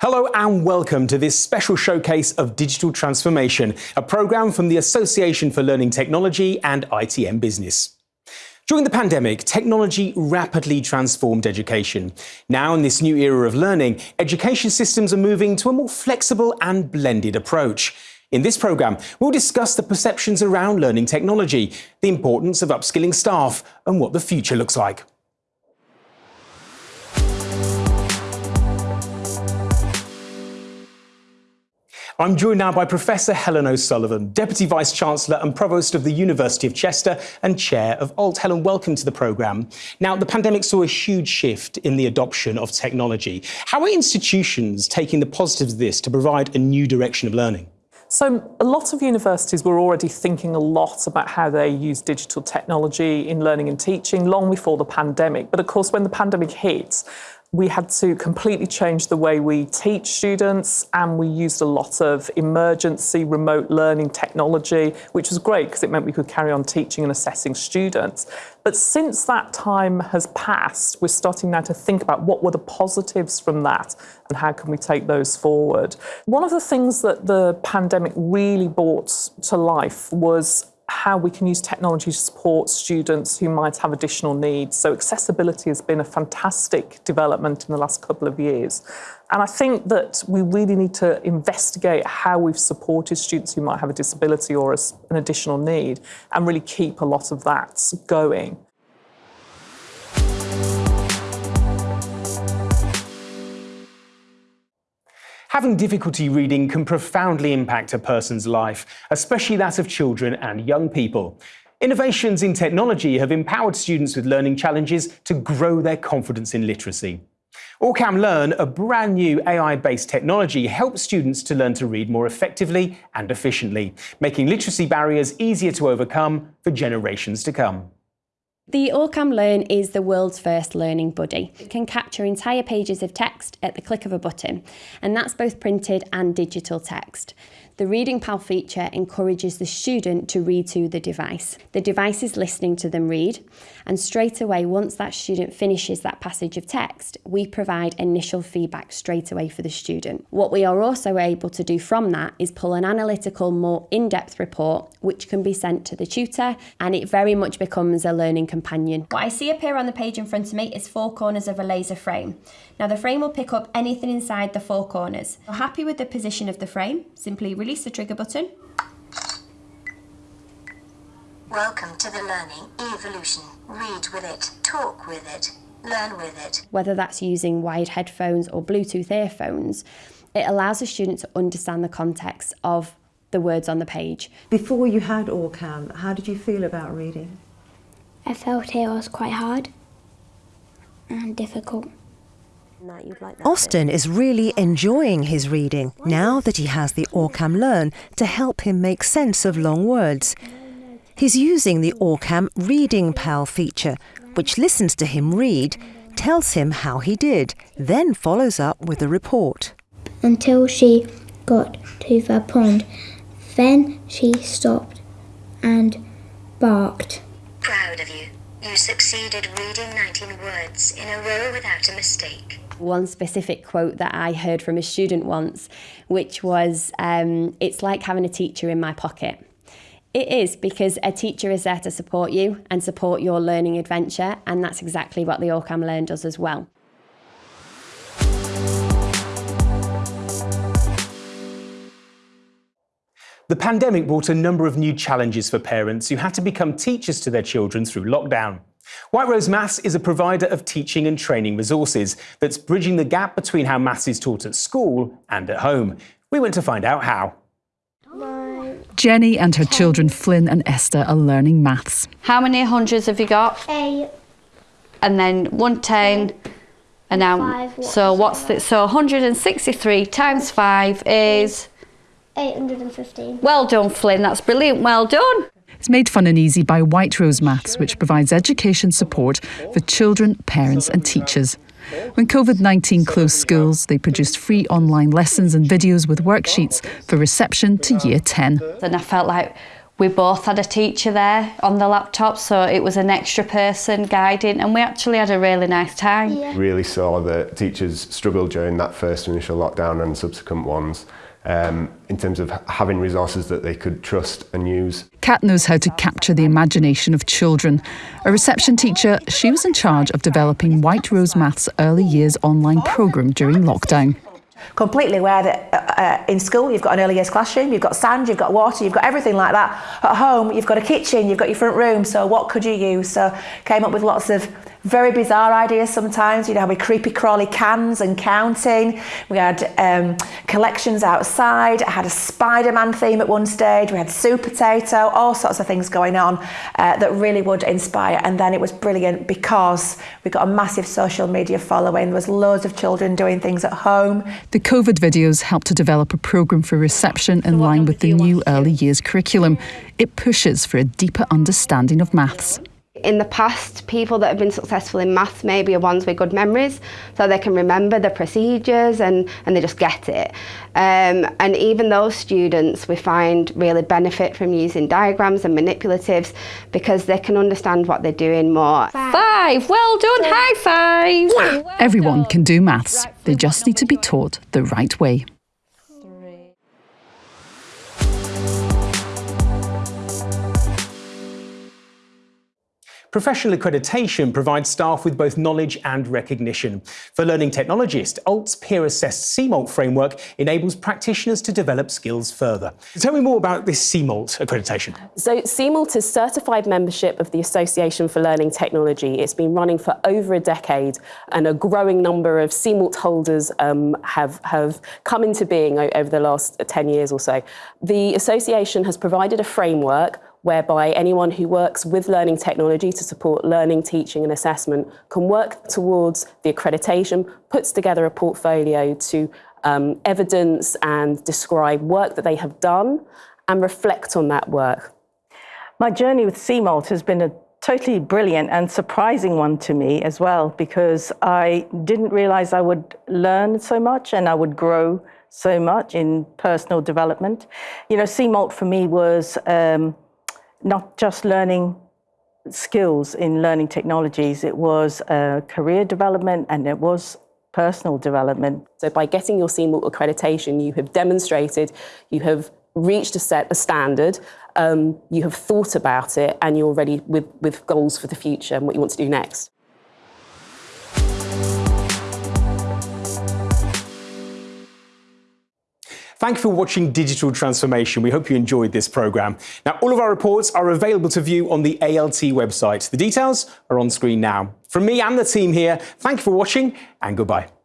Hello and welcome to this special showcase of digital transformation, a programme from the Association for Learning Technology and ITN Business. During the pandemic, technology rapidly transformed education. Now, in this new era of learning, education systems are moving to a more flexible and blended approach. In this programme, we'll discuss the perceptions around learning technology, the importance of upskilling staff, and what the future looks like. I'm joined now by Professor Helen O'Sullivan, Deputy Vice-Chancellor and Provost of the University of Chester and Chair of ALT. Helen, welcome to the programme. Now, the pandemic saw a huge shift in the adoption of technology. How are institutions taking the positives of this to provide a new direction of learning? So a lot of universities were already thinking a lot about how they use digital technology in learning and teaching long before the pandemic. But of course, when the pandemic hit, we had to completely change the way we teach students and we used a lot of emergency remote learning technology, which was great because it meant we could carry on teaching and assessing students. But since that time has passed, we're starting now to think about what were the positives from that and how can we take those forward. One of the things that the pandemic really brought to life was how we can use technology to support students who might have additional needs. So accessibility has been a fantastic development in the last couple of years. And I think that we really need to investigate how we've supported students who might have a disability or an additional need and really keep a lot of that going. Having difficulty reading can profoundly impact a person's life, especially that of children and young people. Innovations in technology have empowered students with learning challenges to grow their confidence in literacy. Orcam Learn, a brand new AI-based technology, helps students to learn to read more effectively and efficiently, making literacy barriers easier to overcome for generations to come. The Orcam Learn is the world's first learning buddy. It can capture entire pages of text at the click of a button, and that's both printed and digital text. The Reading Pal feature encourages the student to read to the device. The device is listening to them read, and straight away, once that student finishes that passage of text, we provide initial feedback straight away for the student. What we are also able to do from that is pull an analytical, more in-depth report, which can be sent to the tutor, and it very much becomes a learning companion. What I see appear on the page in front of me is four corners of a laser frame. Now the frame will pick up anything inside the four corners. If happy with the position of the frame, simply release the trigger button. Welcome to the learning evolution. Read with it, talk with it, learn with it. Whether that's using wired headphones or Bluetooth earphones, it allows a student to understand the context of the words on the page. Before you had Orcam, how did you feel about reading? I felt it was quite hard and difficult. Austin is really enjoying his reading now that he has the Orcam Learn to help him make sense of long words. He's using the Orcam Reading Pal feature, which listens to him read, tells him how he did, then follows up with a report. Until she got to the pond, then she stopped and barked. Of you. You succeeded reading 19 words in a row without a mistake one specific quote that I heard from a student once, which was, um, It's like having a teacher in my pocket. It is because a teacher is there to support you and support your learning adventure, and that's exactly what the Orcam Learn does as well. The pandemic brought a number of new challenges for parents who had to become teachers to their children through lockdown. White Rose Maths is a provider of teaching and training resources that's bridging the gap between how maths is taught at school and at home. We went to find out how. Jenny and her children Flynn and Esther are learning maths. How many hundreds have you got? Eight. And then 110 and now Five, so what's the so 163 times 5 is 815. Well done Flynn, that's brilliant. Well done. It's made fun and easy by White Rose Maths, which provides education support for children, parents, and teachers. When COVID 19 closed schools, they produced free online lessons and videos with worksheets for reception to year 10. And I felt like We both had a teacher there on the laptop, so it was an extra person guiding, and we actually had a really nice time. Yeah. Really saw that teachers struggled during that first initial lockdown and subsequent ones. Um, in terms of having resources that they could trust and use. Kat knows how to capture the imagination of children. A reception teacher, she was in charge of developing White Rose Maths early years online programme during lockdown completely where that uh, in school you've got an early years classroom, you've got sand, you've got water, you've got everything like that. At home, you've got a kitchen, you've got your front room, so what could you use? So came up with lots of very bizarre ideas sometimes. You know, we creepy crawly cans and counting. We had um, collections outside. I had a Spider-Man theme at one stage. We had soup potato, all sorts of things going on uh, that really would inspire. And then it was brilliant because we got a massive social media following. There was loads of children doing things at home. The COVID videos helped to develop a programme for reception in line with the new early years curriculum. It pushes for a deeper understanding of maths. In the past, people that have been successful in maths maybe are ones with good memories, so they can remember the procedures and, and they just get it. Um, and even those students we find really benefit from using diagrams and manipulatives because they can understand what they're doing more. Five, well done, high five! Everyone can do maths, they just need to be taught the right way. Professional accreditation provides staff with both knowledge and recognition. For learning technologists, ALT's peer-assessed CMALT framework enables practitioners to develop skills further. Tell me more about this CMALT accreditation. So CMALT is certified membership of the Association for Learning Technology. It's been running for over a decade and a growing number of CMALT holders um, have, have come into being over the last 10 years or so. The association has provided a framework whereby anyone who works with learning technology to support learning, teaching and assessment can work towards the accreditation, puts together a portfolio to um, evidence and describe work that they have done and reflect on that work. My journey with CMALT has been a totally brilliant and surprising one to me as well because I didn't realize I would learn so much and I would grow so much in personal development. You know, CMALT for me was um, not just learning skills in learning technologies, it was uh, career development and it was personal development. So by getting your CMALT accreditation, you have demonstrated you have reached a set a standard, um, you have thought about it and you're ready with, with goals for the future and what you want to do next. Thank you for watching Digital Transformation. We hope you enjoyed this programme. Now, all of our reports are available to view on the ALT website. The details are on screen now. From me and the team here, thank you for watching and goodbye.